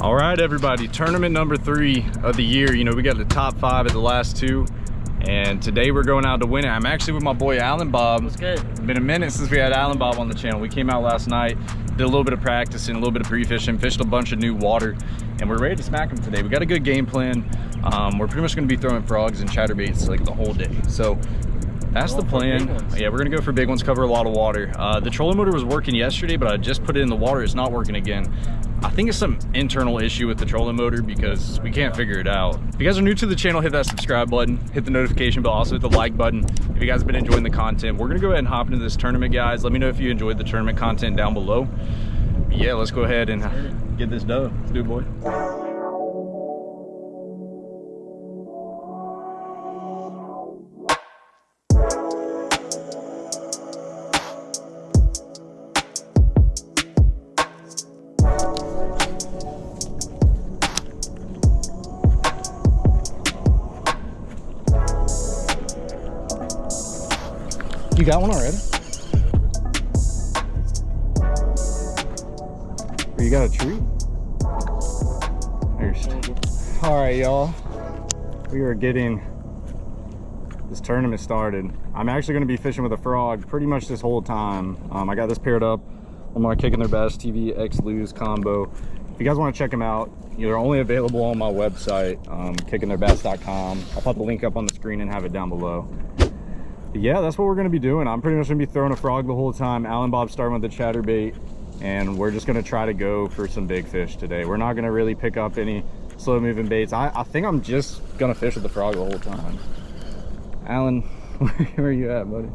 All right, everybody, tournament number three of the year. You know, we got the top five at the last two, and today we're going out to win it. I'm actually with my boy Alan Bob. What's good? It's been a minute since we had Alan Bob on the channel. We came out last night, did a little bit of practicing, a little bit of pre-fishing, fished a bunch of new water, and we're ready to smack them today. We got a good game plan. Um, we're pretty much gonna be throwing frogs and chatterbaits like the whole day. So that's the plan. Yeah, we're gonna go for big ones, cover a lot of water. Uh, the trolling motor was working yesterday, but I just put it in the water. It's not working again. I think it's some internal issue with the trolling motor because we can't figure it out. If you guys are new to the channel, hit that subscribe button, hit the notification bell, also hit the like button. If you guys have been enjoying the content, we're gonna go ahead and hop into this tournament, guys. Let me know if you enjoyed the tournament content down below. Yeah, let's go ahead and get this done. Let's do it, boy. You got one already? Or you got a tree? There's... All right, y'all. We are getting this tournament started. I'm actually going to be fishing with a frog pretty much this whole time. Um, I got this paired up on my Kicking Their Bass TV X Lew's combo. If you guys want to check them out, they're only available on my website, um, kickingtheirbass.com. I'll put the link up on the screen and have it down below yeah that's what we're going to be doing. I'm pretty much going to be throwing a frog the whole time. Alan bob starting with the chatterbait and we're just going to try to go for some big fish today. We're not going to really pick up any slow moving baits. I, I think i'm just going to fish with the frog the whole time. Alan where are you at buddy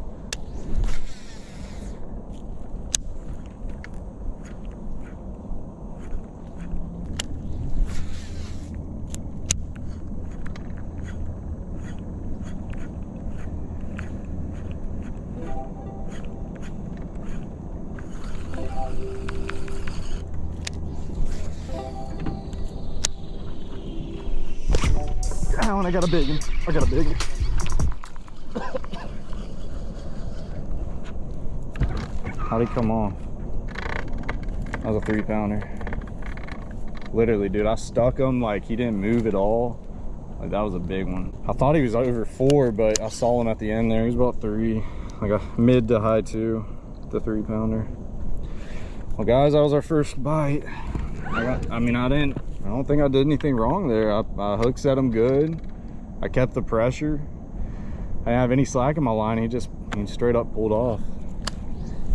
I got a big one. I got a big one. How'd he come on? That was a three pounder. Literally, dude, I stuck him like he didn't move at all. Like that was a big one. I thought he was over four, but I saw him at the end there. He was about three, like a mid to high two, the three pounder. Well, guys, that was our first bite. I got, I mean, I didn't, I don't think I did anything wrong there. I, I hook set him good. I kept the pressure. I didn't have any slack in my line. He just he straight up pulled off.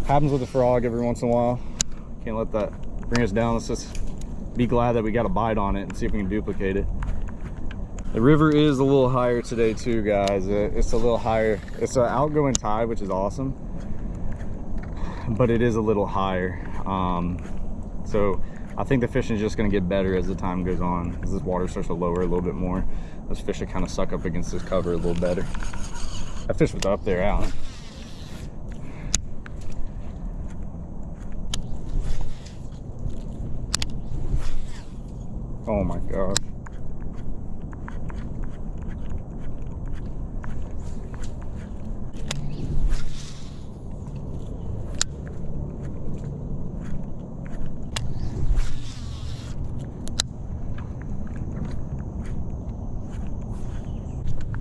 Happens with the frog every once in a while. Can't let that bring us down. Let's just be glad that we got a bite on it and see if we can duplicate it. The river is a little higher today too, guys. It's a little higher. It's an outgoing tide, which is awesome. But it is a little higher. Um, so I think the fishing is just going to get better as the time goes on as this water starts to lower a little bit more. Those fish will kind of suck up against this cover a little better. That fish was up there, Alan. Oh my gosh.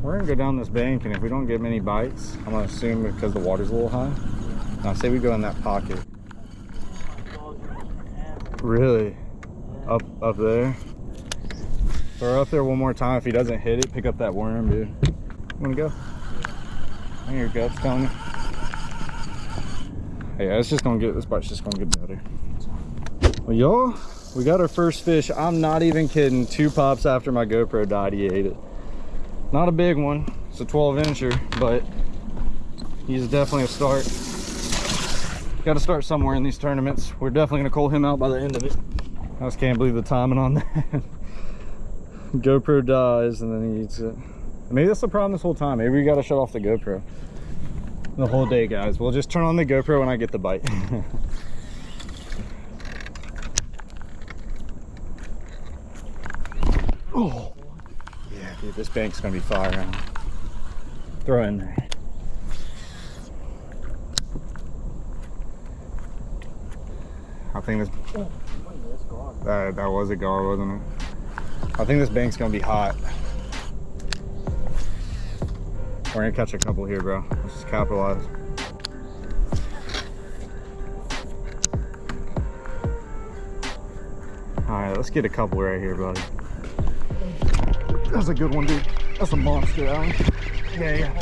We're gonna go down this bank and if we don't get many bites, I'm gonna assume because the water's a little high. Now say we go in that pocket. Really? Up up there? Throw up there one more time. If he doesn't hit it, pick up that worm, dude. You wanna go? There your gut's telling me. Yeah, it's just gonna get this bite's just gonna get better. Well y'all, we got our first fish. I'm not even kidding. Two pops after my GoPro died, he ate it not a big one. It's a 12 incher but he's definitely a start. Got to start somewhere in these tournaments. We're definitely going to call him out by the end of it. I just can't believe the timing on that. Gopro dies and then he eats it. Maybe that's the problem this whole time. Maybe we got to shut off the gopro. The whole day guys. We'll just turn on the gopro when i get the bite oh Dude, this bank's gonna be fire. Throw in there. I think this. That, that was a gar, wasn't it? I think this bank's gonna be hot. We're gonna catch a couple here, bro. Let's just capitalize. All right, let's get a couple right here, buddy. That's a good one, dude. That's a monster, Alan. Yeah, yeah.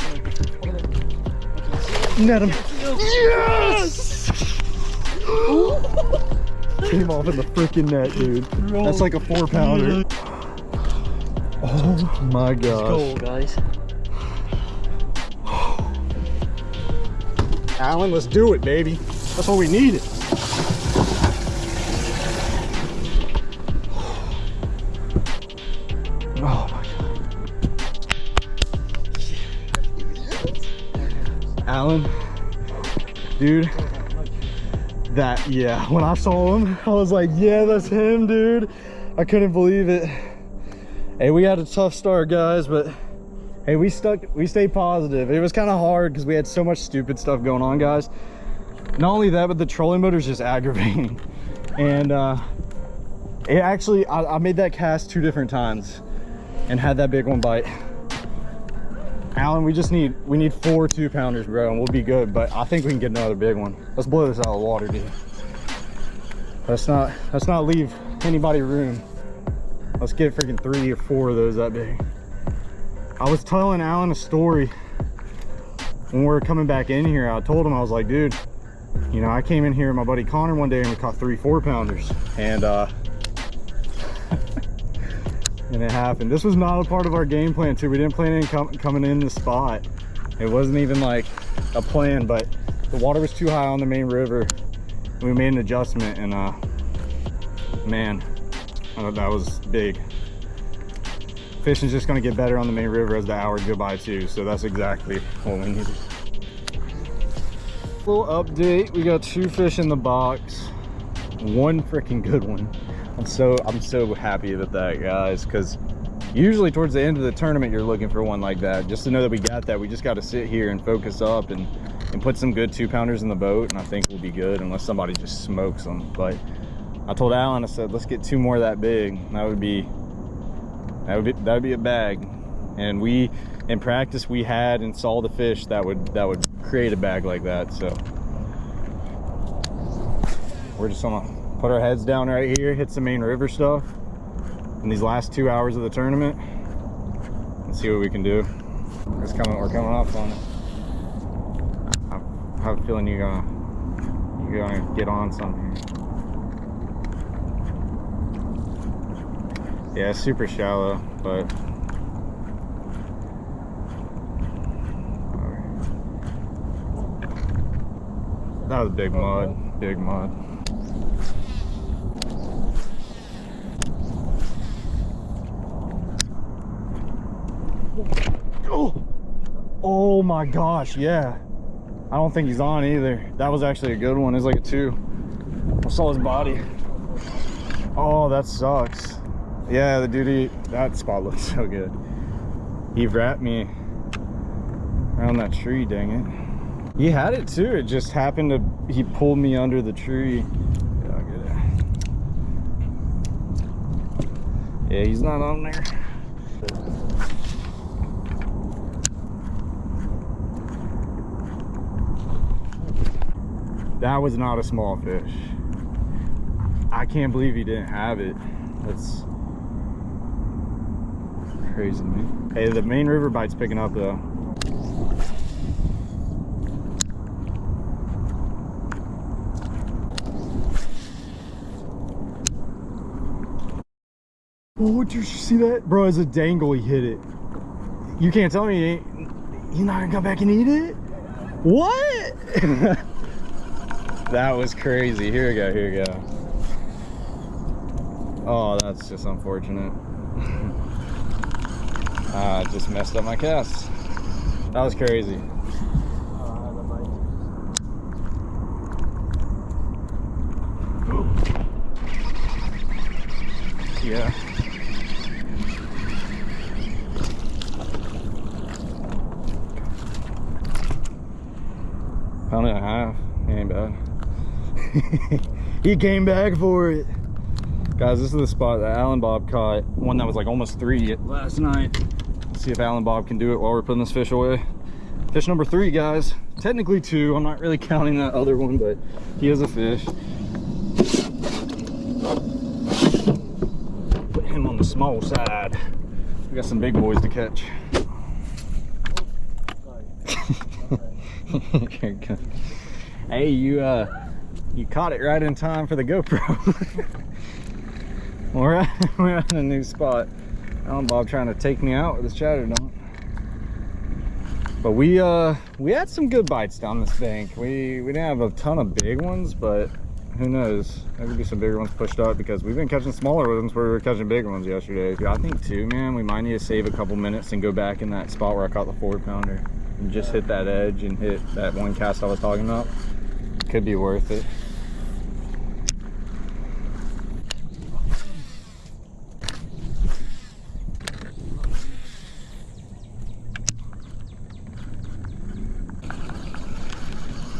Net him. Yes! Came off in the freaking net, dude. That's like a four pounder. Oh my gosh. Cool, guys. Alan, let's do it, baby. That's what we needed. Dude, that, yeah, when I saw him, I was like, yeah, that's him, dude. I couldn't believe it. Hey, we had a tough start, guys, but hey, we stuck, we stayed positive. It was kind of hard because we had so much stupid stuff going on, guys. Not only that, but the trolling motor is just aggravating. And uh, it actually, I, I made that cast two different times and had that big one bite. Alan, we just need, we need four two pounders, bro, and we'll be good. But I think we can get another big one. Let's blow this out of the water, dude. Let's not, let's not leave anybody room. Let's get freaking three or four of those that big. I was telling Alan a story when we were coming back in here. I told him, I was like, dude, you know, I came in here with my buddy Connor one day and we caught three four pounders. And uh, and it happened. This was not a part of our game plan too. We didn't plan on com coming in the spot. It wasn't even like a plan, but the water was too high on the main river. We made an adjustment and uh, man, that was big. Fishing's just gonna get better on the main river as the hours go by too. So that's exactly what we needed. Little update, we got two fish in the box. One freaking good one. I'm so I'm so happy with that, guys, because usually towards the end of the tournament you're looking for one like that. Just to know that we got that, we just got to sit here and focus up and and put some good two pounders in the boat, and I think we'll be good unless somebody just smokes them. But I told Alan, I said, let's get two more that big. That would be that would be that would be a bag. And we in practice we had and saw the fish that would that would create a bag like that. So we're just gonna put our heads down right here, hit some main river stuff in these last two hours of the tournament and see what we can do. It's coming, we're coming off on it. I have a feeling you're gonna, you're gonna get on something. Yeah, super shallow, but that was big mud, big mud. Oh, oh my gosh, yeah. I don't think he's on either. That was actually a good one. It's like a two. I saw his body. Oh, that sucks. Yeah, the duty, that spot looks so good. He wrapped me around that tree, dang it. He had it too. It just happened to, he pulled me under the tree. Yeah, I'll get it. Yeah, he's not on there. That was not a small fish. I can't believe he didn't have it. That's crazy me. Hey, the main river bite's picking up though. Oh, did you see that? Bro, as a dangle, he hit it. You can't tell me he ain't, he's not gonna come back and eat it? What? that was crazy. Here we go, here we go. Oh, that's just unfortunate. Ah, I just messed up my cast. That was crazy. Yeah. Pound and a half. He came back for it. Guys, this is the spot that Alan Bob caught. One that was like almost three last night. Let's see if Alan Bob can do it while we're putting this fish away. Fish number three, guys. Technically two. I'm not really counting that other one, but he is a fish. Put him on the small side. We got some big boys to catch. hey, you uh, you caught it right in time for the GoPro. we're at, we're at a new spot. Alan Bob trying to take me out with his chatter don't. But we uh we had some good bites down this bank. We we didn't have a ton of big ones, but who knows? There could be some bigger ones pushed up because we've been catching smaller ones where we were catching bigger ones yesterday. I think too, man, we might need to save a couple minutes and go back in that spot where I caught the four pounder and just hit that edge and hit that one cast I was talking about. Could be worth it.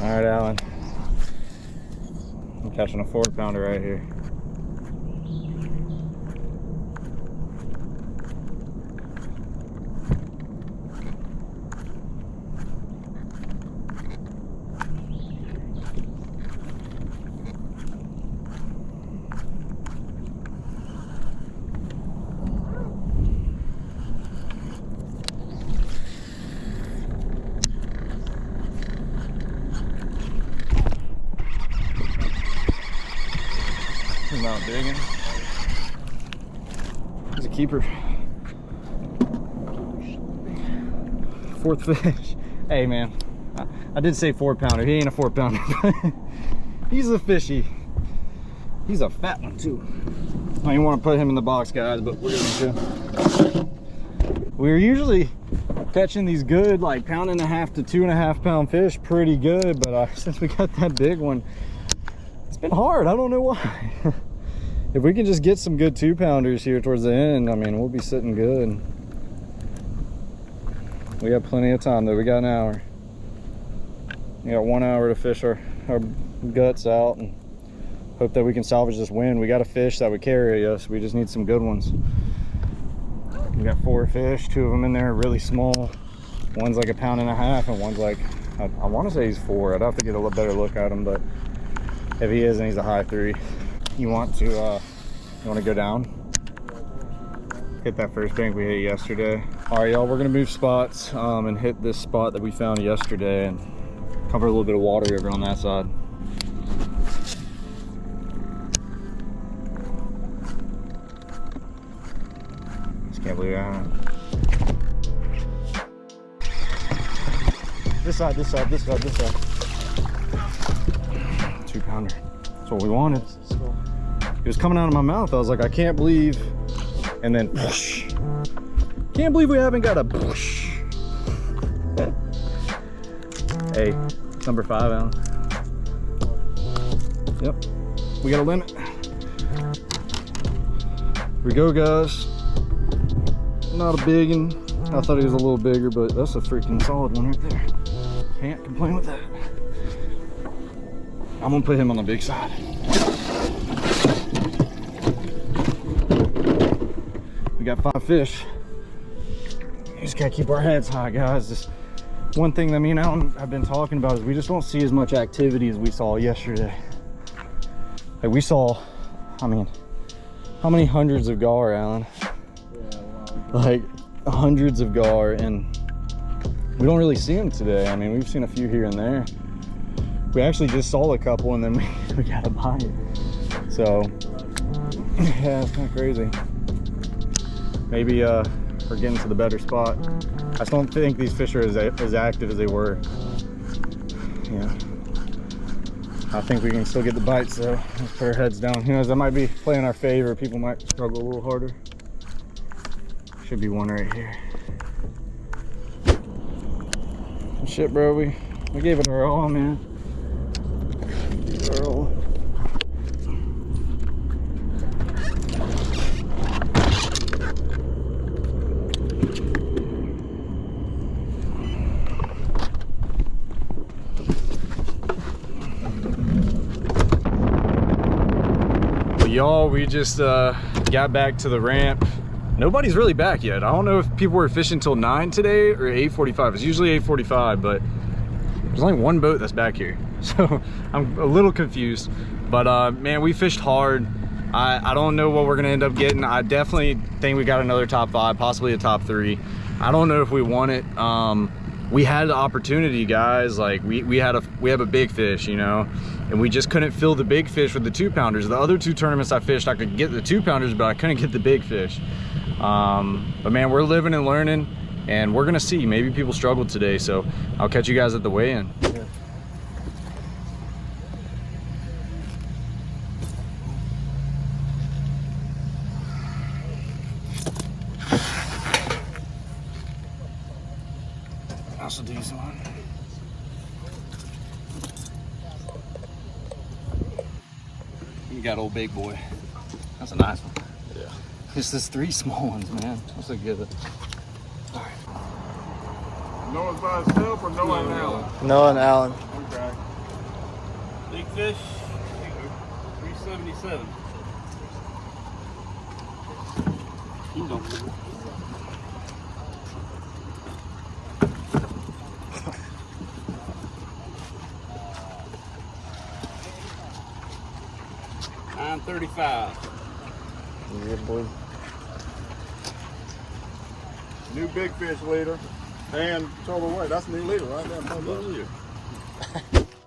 All right, Alan. I'm catching a four pounder right here. Not digging. He's a keeper. Fourth fish. Hey man, I, I did say four pounder. He ain't a four pounder. he's a fishy. He's a fat one too. I don't want to put him in the box, guys, but we're going to. We're usually catching these good, like pound and a half to two and a half pound fish pretty good, but uh, since we got that big one, it's been hard. I don't know why. If we can just get some good two pounders here towards the end, I mean, we'll be sitting good. We got plenty of time though. We got an hour. We got one hour to fish our, our guts out and hope that we can salvage this wind. We got a fish that would carry us. We just need some good ones. We got four fish, two of them in there, really small. One's like a pound and a half and one's like, I, I want to say he's four. I'd have to get a little better look at him, but if he is, then he's a high three. You want to, uh, you want to go down? Hit that first bank we hit yesterday. All right, y'all, we're gonna move spots um, and hit this spot that we found yesterday and cover a little bit of water over on that side. Just can't believe that. This side, this side, this side, this side. Two pounder. That's what we wanted. It was coming out of my mouth. I was like, I can't believe. And then, whoosh. Can't believe we haven't got a whoosh. hey, number five, Alan. Yep, we got a limit. Here we go, guys. Not a big one. I thought he was a little bigger, but that's a freaking solid one right there. Can't complain with that. I'm gonna put him on the big side. Got five fish. We just gotta keep our heads high, guys. This one thing that me and Alan have been talking about is we just don't see as much activity as we saw yesterday. Like we saw, I mean, how many hundreds of gar, Alan? Yeah. Like hundreds of gar, and we don't really see them today. I mean, we've seen a few here and there. We actually just saw a couple, and then we, we got a bite. So, yeah, it's kind of crazy. Maybe uh, we're getting to the better spot. I just don't think these fish are as, as active as they were. Yeah. I think we can still get the bites, so let's put our heads down. Who knows, that might be playing our favor. People might struggle a little harder. Should be one right here. Shit, bro, we, we gave it our all, man. Gave it our all. But y'all. We just uh, got back to the ramp. Nobody's really back yet. I don't know if people were fishing till 9 today or 8.45. It's usually 8.45, but there's only one boat that's back here. So I'm a little confused. But uh, man, we fished hard. I, I don't know what we're gonna end up getting. I definitely think we got another top five, possibly a top three. I don't know if we won it. Um, we had the opportunity, guys. Like we, we had a we have a big fish, you know, and we just couldn't fill the big fish with the two pounders. The other two tournaments I fished, I could get the two pounders, but I couldn't get the big fish. Um, but man, we're living and learning, and we're gonna see. Maybe people struggled today, so I'll catch you guys at the weigh-in. That's a decent one. You got old big boy. That's a nice one. Yeah. It's just three small ones, man. That's a good. Noah's by himself or Noah and Alan? Noah and Alan. Okay. Big fish, 377. You don't Nine thirty-five. Yeah, boy. New big fish leader and total weight. That's new leader right there.